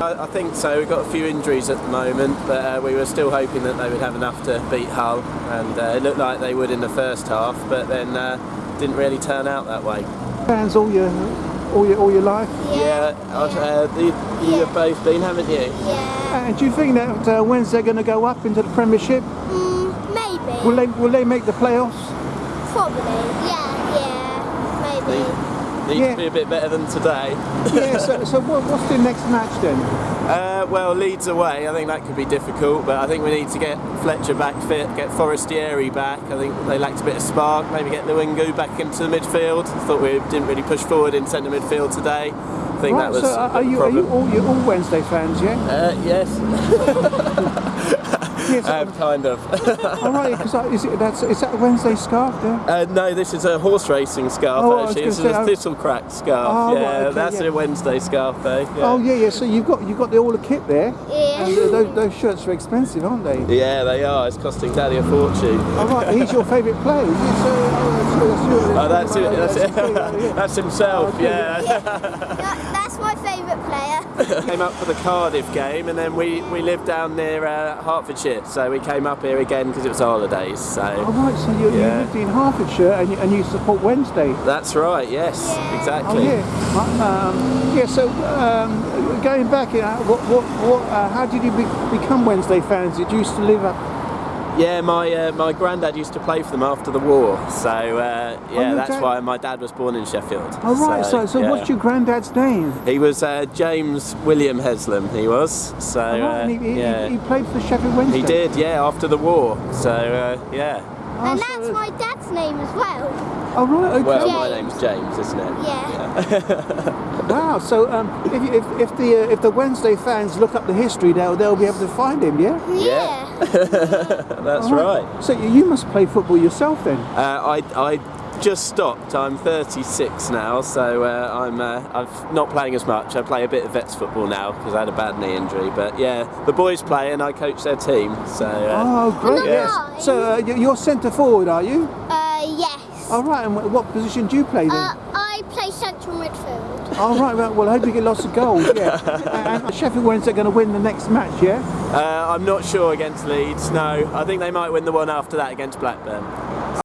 I, I think so. We've got a few injuries at the moment, but uh, we were still hoping that they would have enough to beat Hull, and uh, it looked like they would in the first half, but then uh, didn't really turn out that way. Fans all your all your all your life. Yeah, uh, the, you have both been, haven't you? Yeah. And do you think that uh, Wednesday they're going to go up into the Premiership? Mm, maybe. Will they will they make the playoffs? Probably. Yeah, yeah. Maybe. Needs Yeah. to be a bit better than today. yeah. So, so what, what's the next match then? Uh, well, Leeds away, I think that could be difficult, but I think we need to get Fletcher back fit, get Forestieri back. I think they lacked a bit of spark, maybe get Luingu back into the midfield. I thought we didn't really push forward in centre midfield today. I think Right. that was so are you are you all you all Wednesday fans? Yeah. Uh, yes, Yes. um, kind of. all right. Because is it that's is that a Wednesday scarf there? uh, no, this is a horse racing scarf Oh, actually. gonna This is say, a Thistlecrack scarf. Oh, right, yeah, okay, that's yeah. a Wednesday scarf though. Yeah. Oh yeah, yeah. So you've got you've got the, all the kit there. Yeah. And uh, those, those shirts are expensive, aren't they? Yeah, they are. It's costing Daddy a fortune. All right. He's your favourite player. Is he? So, oh, Oh, that's it. That's it. That's himself. okay, yeah. That- that's my favourite player. came up for the Cardiff game, and then we we lived down near uh, Hertfordshire, so we came up here again because it was holidays. All So right. So you, Yeah. you lived in Hertfordshire and you, and you support Wednesday. that's right. Yes, Yeah. Oh exactly. yeah, um, yeah. So um, going back, uh, what, what, what, uh, how did you be, become Wednesday fans? Did you used to live up? Yeah, my uh, my granddad used to play for them after the war, so uh, yeah, your that's dad- why my dad was born in Sheffield. Oh right. So, so, yeah. what's your granddad's name? He was uh, James William Heslam. He was. So Oh, right, uh, and he, he, yeah, he played for Sheffield Wednesday. he did. Yeah, after the war. So uh, yeah. Oh, and so- that's my dad's name as well. Oh right. Okay. Well, my name's James, isn't it? Yeah. wow. So um, if, you- if, if the uh, if the Wednesday fans look up the history, they'll they'll be able to find him. Yeah. Yeah. That's right. So you, you must play football yourself then. Uh, I, I just stopped. I'm 36 now, so uh, I'm uh, I'm not playing as much. I play a bit of vets football now because I had a bad knee injury. But yeah, the boys play and I coach their team. So uh, Oh great. Yeah. Yes. So uh, you- you're centre forward, are you? Uh, yes. All right. And what position do you play then? Uh, I play central midfield. Oh right, well, well I hope you get lots of goals. Yeah. and Sheffield Wednesday are going to win the next match, yeah? uh, I'm not sure against Leeds. No, I think they might win the one after that against Blackburn.